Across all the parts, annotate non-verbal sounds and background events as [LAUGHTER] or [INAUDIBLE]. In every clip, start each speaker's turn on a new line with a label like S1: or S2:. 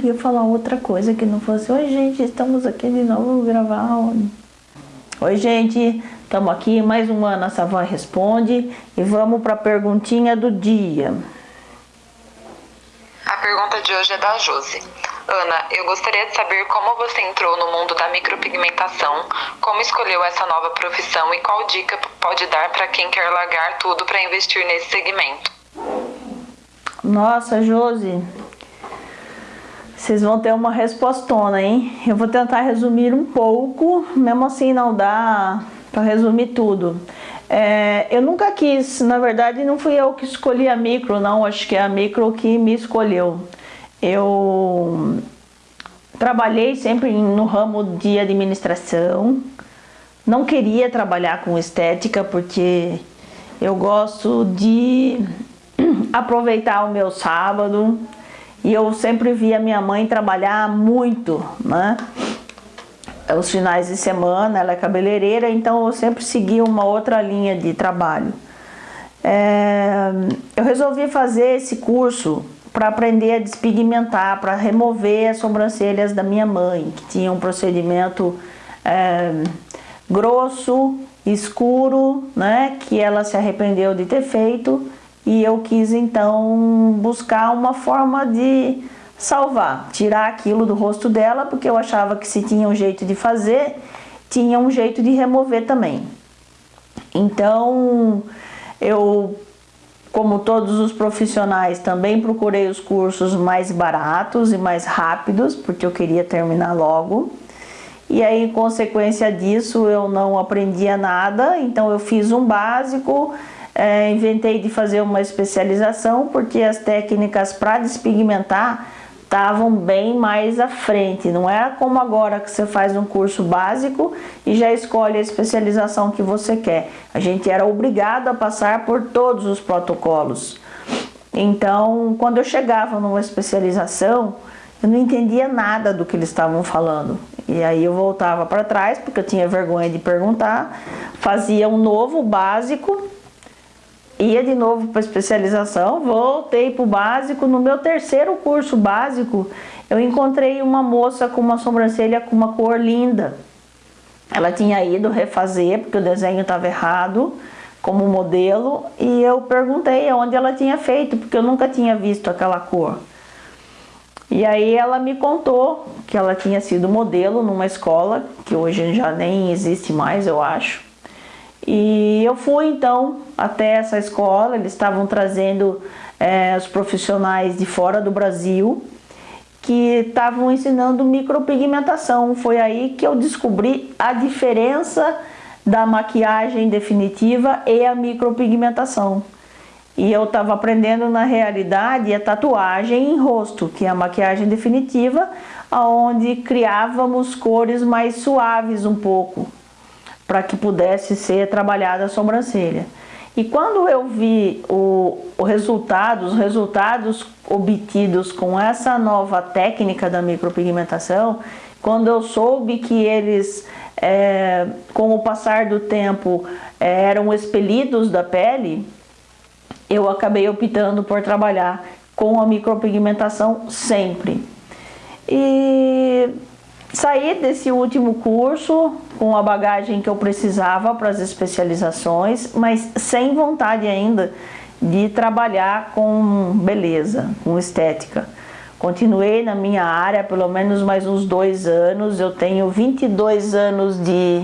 S1: podia falar outra coisa que não fosse Oi gente, estamos aqui de novo gravar Oi gente, estamos aqui mais uma Ana Savã Responde e vamos para a perguntinha do dia
S2: A pergunta de hoje é da Josi Ana, eu gostaria de saber como você entrou no mundo da micropigmentação, como escolheu essa nova profissão e qual dica pode dar para quem quer largar tudo para investir nesse segmento.
S1: Nossa, Josi, vocês vão ter uma respostona, hein? Eu vou tentar resumir um pouco, mesmo assim não dá para resumir tudo. É, eu nunca quis, na verdade não fui eu que escolhi a micro, não, acho que é a micro que me escolheu. Eu trabalhei sempre no ramo de administração, não queria trabalhar com estética porque eu gosto de [CLEARS THROAT] aproveitar o meu sábado e eu sempre via minha mãe trabalhar muito, né? Os finais de semana, ela é cabeleireira, então eu sempre segui uma outra linha de trabalho. É, eu resolvi fazer esse curso para aprender a despigmentar, para remover as sobrancelhas da minha mãe, que tinha um procedimento é, grosso, escuro, né, que ela se arrependeu de ter feito e eu quis então buscar uma forma de salvar, tirar aquilo do rosto dela, porque eu achava que se tinha um jeito de fazer, tinha um jeito de remover também. Então, eu como todos os profissionais, também procurei os cursos mais baratos e mais rápidos, porque eu queria terminar logo. E aí, em consequência disso, eu não aprendia nada, então eu fiz um básico, é, inventei de fazer uma especialização, porque as técnicas para despigmentar estavam bem mais à frente. Não era como agora que você faz um curso básico e já escolhe a especialização que você quer. A gente era obrigado a passar por todos os protocolos. Então, quando eu chegava numa especialização, eu não entendia nada do que eles estavam falando. E aí eu voltava para trás, porque eu tinha vergonha de perguntar, fazia um novo básico ia de novo para especialização, voltei para o básico. No meu terceiro curso básico, eu encontrei uma moça com uma sobrancelha com uma cor linda. Ela tinha ido refazer, porque o desenho estava errado, como modelo, e eu perguntei onde ela tinha feito, porque eu nunca tinha visto aquela cor. E aí ela me contou que ela tinha sido modelo numa escola, que hoje já nem existe mais, eu acho. E eu fui então até essa escola, eles estavam trazendo é, os profissionais de fora do Brasil que estavam ensinando micropigmentação. Foi aí que eu descobri a diferença da maquiagem definitiva e a micropigmentação. E eu estava aprendendo na realidade a tatuagem em rosto, que é a maquiagem definitiva, onde criávamos cores mais suaves um pouco, para que pudesse ser trabalhada a sobrancelha. E quando eu vi o, o resultado, os resultados obtidos com essa nova técnica da micropigmentação, quando eu soube que eles, é, com o passar do tempo, é, eram expelidos da pele, eu acabei optando por trabalhar com a micropigmentação sempre. E Saí desse último curso com a bagagem que eu precisava para as especializações, mas sem vontade ainda de trabalhar com beleza, com estética. Continuei na minha área pelo menos mais uns dois anos, eu tenho 22 anos de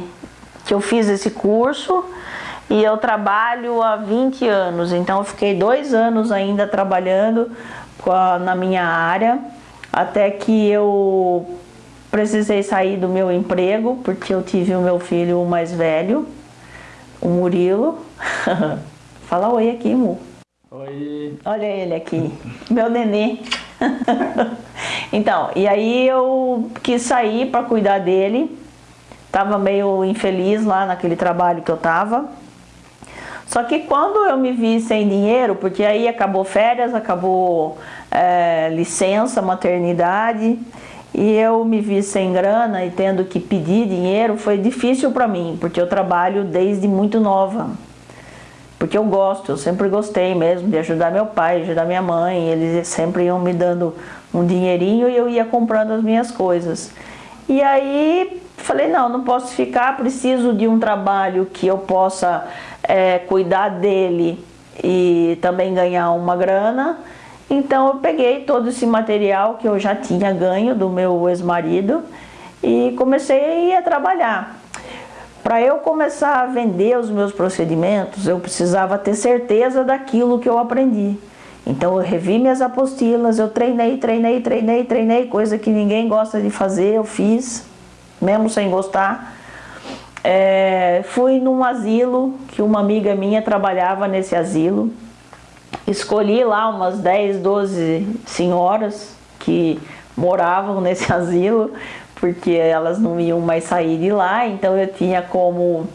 S1: que eu fiz esse curso e eu trabalho há 20 anos, então eu fiquei dois anos ainda trabalhando a, na minha área, até que eu precisei sair do meu emprego porque eu tive o meu filho mais velho, o Murilo. [LAUGHS] Fala oi aqui, Mu.
S3: Oi.
S1: Olha ele aqui, meu nenê. [LAUGHS] então, e aí eu quis sair para cuidar dele. Tava meio infeliz lá naquele trabalho que eu tava. Só que quando eu me vi sem dinheiro, porque aí acabou férias, acabou é, licença, maternidade, e eu me vi sem grana e tendo que pedir dinheiro, foi difícil para mim, porque eu trabalho desde muito nova. Porque eu gosto, eu sempre gostei mesmo de ajudar meu pai, ajudar minha mãe, eles sempre iam me dando um dinheirinho e eu ia comprando as minhas coisas. E aí falei, não, não posso ficar, preciso de um trabalho que eu possa é, cuidar dele e também ganhar uma grana. Então eu peguei todo esse material que eu já tinha ganho do meu ex-marido e comecei a trabalhar. Para eu começar a vender os meus procedimentos, eu precisava ter certeza daquilo que eu aprendi. Então eu revi minhas apostilas, eu treinei, treinei, treinei, treinei, coisa que ninguém gosta de fazer, eu fiz, mesmo sem gostar. É, fui num asilo, que uma amiga minha trabalhava nesse asilo. Escolhi lá umas 10, 12 senhoras que moravam [LAUGHS] nesse asilo, porque elas não iam mais sair de lá, então eu tinha como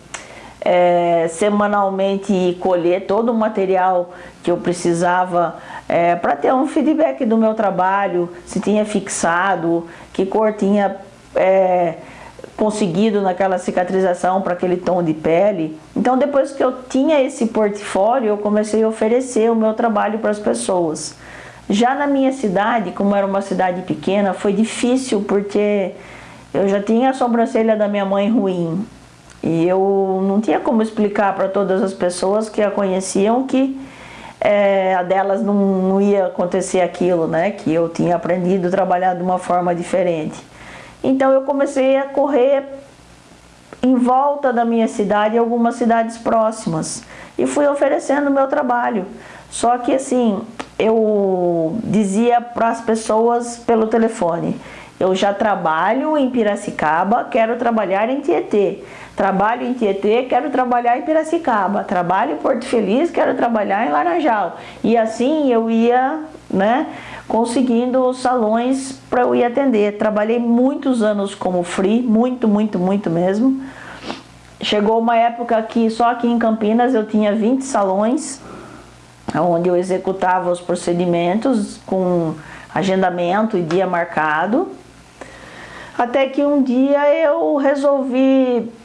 S1: é, semanalmente colher todo o material que eu precisava é, para ter um feedback do meu trabalho, se tinha fixado, que cor tinha é, conseguido naquela cicatrização para aquele tom de pele. Então depois que eu tinha esse portfólio, eu comecei a oferecer o meu trabalho para as pessoas. Já na minha cidade, como era uma cidade pequena, foi difícil porque eu já tinha a sobrancelha da minha mãe ruim. E eu não tinha como explicar para todas as pessoas que a conheciam que é, a delas não, não ia acontecer aquilo, né? Que eu tinha aprendido a trabalhar de uma forma diferente. Então eu comecei a correr em volta da minha cidade e algumas cidades próximas e fui oferecendo o meu trabalho. Só que assim, eu dizia para as pessoas pelo telefone, eu já trabalho em Piracicaba, quero trabalhar em Tietê. Trabalho em Tietê, quero trabalhar em Piracicaba. Trabalho em Porto Feliz, quero trabalhar em Laranjal. E assim eu ia, né, conseguindo salões para eu ir atender. Trabalhei muitos anos como free, muito, muito, muito mesmo. Chegou uma época que só aqui em Campinas eu tinha 20 salões, onde eu executava os procedimentos com agendamento e dia marcado. Até que um dia eu resolvi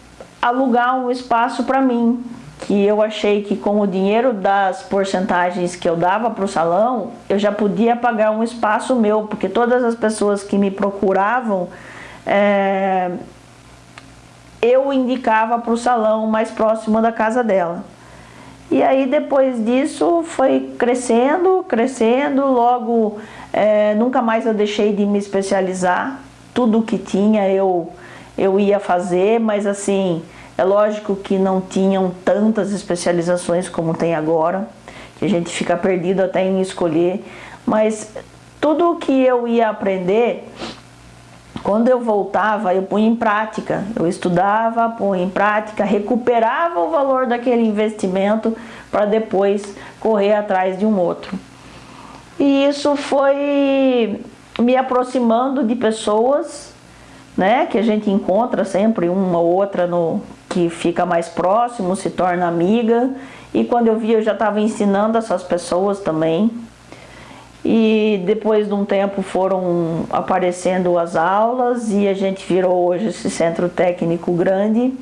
S1: alugar um espaço para mim, que eu achei que com o dinheiro das porcentagens que eu dava para o salão, eu já podia pagar um espaço meu, porque todas as pessoas que me procuravam, é, eu indicava para o salão mais próximo da casa dela. E aí depois disso foi crescendo, crescendo, logo é, nunca mais eu deixei de me especializar, tudo que tinha eu, eu ia fazer, mas assim, é lógico que não tinham tantas especializações como tem agora, que a gente fica perdido até em escolher, mas tudo que eu ia aprender, quando eu voltava, eu punha em prática. Eu estudava, punha em prática, recuperava o valor daquele investimento para depois correr atrás de um outro. E isso foi me aproximando de pessoas, né, que a gente encontra sempre uma ou outra no que fica mais próximo, se torna amiga. E quando eu vi, eu já estava ensinando essas pessoas também. E depois de um tempo foram aparecendo as aulas e a gente virou hoje esse centro técnico grande.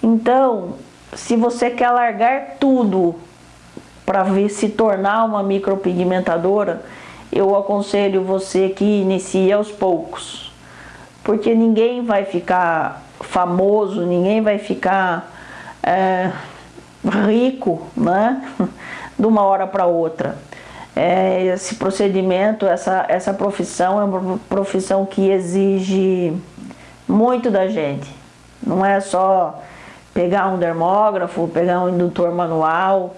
S1: Então, se você quer largar tudo para se tornar uma micropigmentadora, eu aconselho você que inicie aos poucos, porque ninguém vai ficar famoso, ninguém vai ficar é, rico, né? [LAUGHS] De uma hora para outra. É, esse procedimento, essa, essa profissão é uma profissão que exige muito da gente. Não é só pegar um dermógrafo, pegar um indutor manual,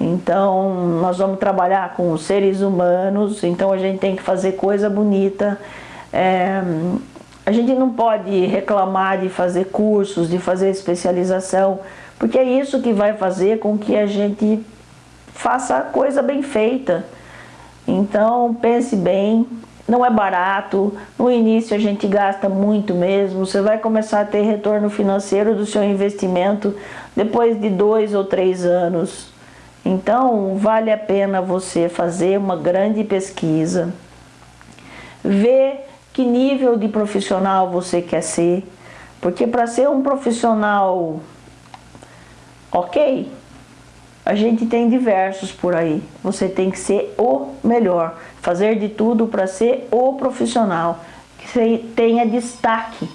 S1: então, nós vamos trabalhar com seres humanos, então a gente tem que fazer coisa bonita. É, a gente não pode reclamar de fazer cursos, de fazer especialização, porque é isso que vai fazer com que a gente faça a coisa bem feita. Então, pense bem, não é barato, no início a gente gasta muito mesmo, você vai começar a ter retorno financeiro do seu investimento depois de dois ou três anos. Então, vale a pena você fazer uma grande pesquisa, ver que nível de profissional você quer ser, porque para ser um profissional ok, A gente tem diversos por aí. Você tem que ser o melhor, fazer de tudo para ser o profissional, que você tenha destaque.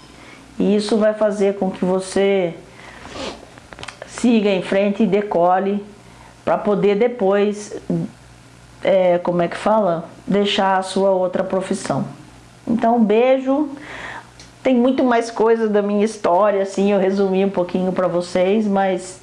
S1: E isso vai fazer com que você siga em frente e decole para poder depois, é, como é que fala? Deixar a sua outra profissão. Então, beijo. Tem muito mais coisas da minha história, assim, eu resumi um pouquinho para vocês, mas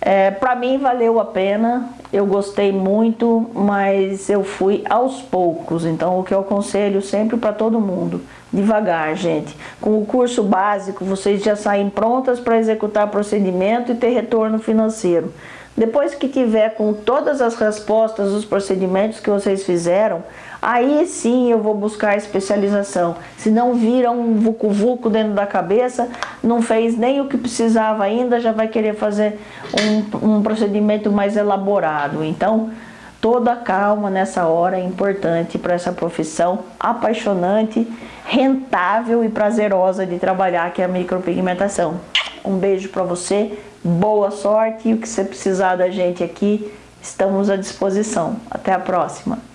S1: é, para mim valeu a pena, eu gostei muito, mas eu fui aos poucos. Então o que eu aconselho sempre para todo mundo, devagar, gente. Com o curso básico, vocês já saem prontas para executar procedimento e ter retorno financeiro. Depois que tiver com todas as respostas dos procedimentos que vocês fizeram, aí sim eu vou buscar especialização. Se não vira um vucu-vucu dentro da cabeça, não fez nem o que precisava ainda, já vai querer fazer um, um procedimento mais elaborado. Então, toda calma nessa hora é importante para essa profissão apaixonante, rentável e prazerosa de trabalhar, que é a micropigmentação. Um beijo para você boa sorte e o que você precisar da gente aqui, estamos à disposição. Até a próxima!